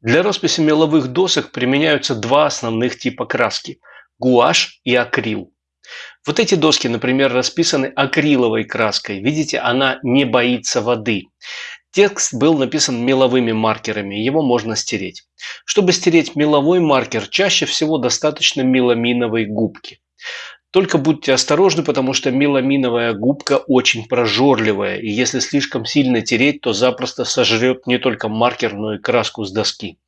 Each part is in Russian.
Для росписи меловых досок применяются два основных типа краски – гуашь и акрил. Вот эти доски, например, расписаны акриловой краской. Видите, она не боится воды. Текст был написан меловыми маркерами, его можно стереть. Чтобы стереть меловой маркер, чаще всего достаточно меламиновой губки. Только будьте осторожны, потому что меламиновая губка очень прожорливая, и если слишком сильно тереть, то запросто сожрет не только маркер, но и краску с доски.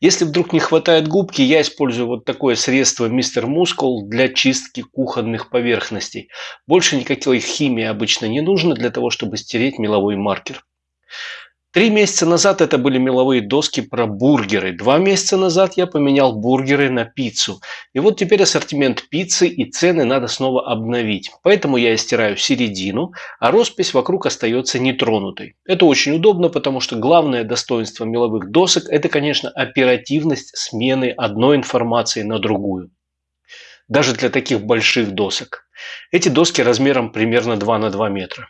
Если вдруг не хватает губки, я использую вот такое средство Мистер Мускул для чистки кухонных поверхностей. Больше никакой химии обычно не нужно для того, чтобы стереть меловой маркер. Три месяца назад это были меловые доски про бургеры. Два месяца назад я поменял бургеры на пиццу. И вот теперь ассортимент пиццы и цены надо снова обновить. Поэтому я стираю середину, а роспись вокруг остается нетронутой. Это очень удобно, потому что главное достоинство меловых досок – это, конечно, оперативность смены одной информации на другую. Даже для таких больших досок. Эти доски размером примерно 2 на 2 метра.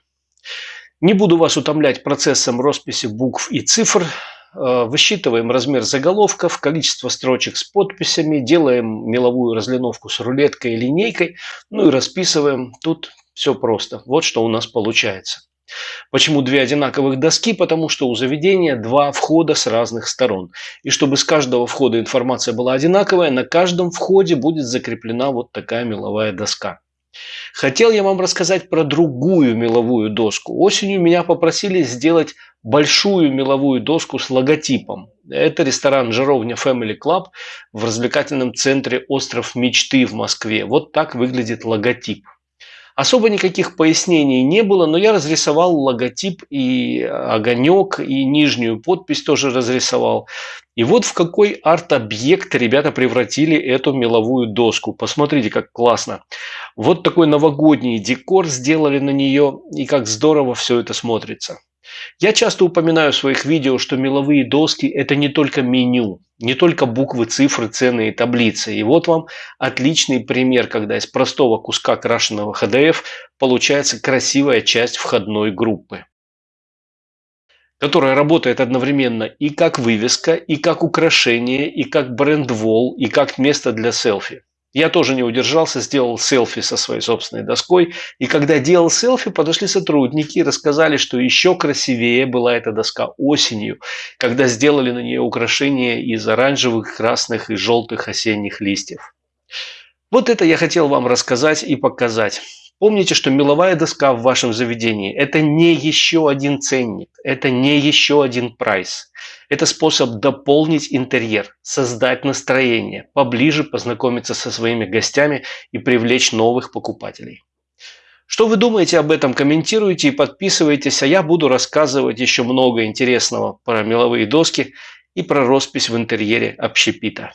Не буду вас утомлять процессом росписи букв и цифр. Э, высчитываем размер заголовков, количество строчек с подписями, делаем меловую разлиновку с рулеткой и линейкой, ну и расписываем. Тут все просто. Вот что у нас получается. Почему две одинаковых доски? Потому что у заведения два входа с разных сторон. И чтобы с каждого входа информация была одинаковая, на каждом входе будет закреплена вот такая меловая доска. Хотел я вам рассказать про другую меловую доску. Осенью меня попросили сделать большую меловую доску с логотипом. Это ресторан «Жаровня Family Club» в развлекательном центре «Остров мечты» в Москве. Вот так выглядит логотип. Особо никаких пояснений не было, но я разрисовал логотип и огонек, и нижнюю подпись тоже разрисовал. И вот в какой арт-объект ребята превратили эту меловую доску. Посмотрите, как классно. Вот такой новогодний декор сделали на нее, и как здорово все это смотрится. Я часто упоминаю в своих видео, что меловые доски – это не только меню, не только буквы, цифры, цены и таблицы. И вот вам отличный пример, когда из простого куска крашеного HDF получается красивая часть входной группы которая работает одновременно и как вывеска, и как украшение, и как бренд-вол, и как место для селфи. Я тоже не удержался, сделал селфи со своей собственной доской. И когда делал селфи, подошли сотрудники и рассказали, что еще красивее была эта доска осенью, когда сделали на нее украшения из оранжевых, красных и желтых осенних листьев. Вот это я хотел вам рассказать и показать. Помните, что меловая доска в вашем заведении – это не еще один ценник, это не еще один прайс. Это способ дополнить интерьер, создать настроение, поближе познакомиться со своими гостями и привлечь новых покупателей. Что вы думаете об этом, комментируйте и подписывайтесь, а я буду рассказывать еще много интересного про меловые доски и про роспись в интерьере общепита.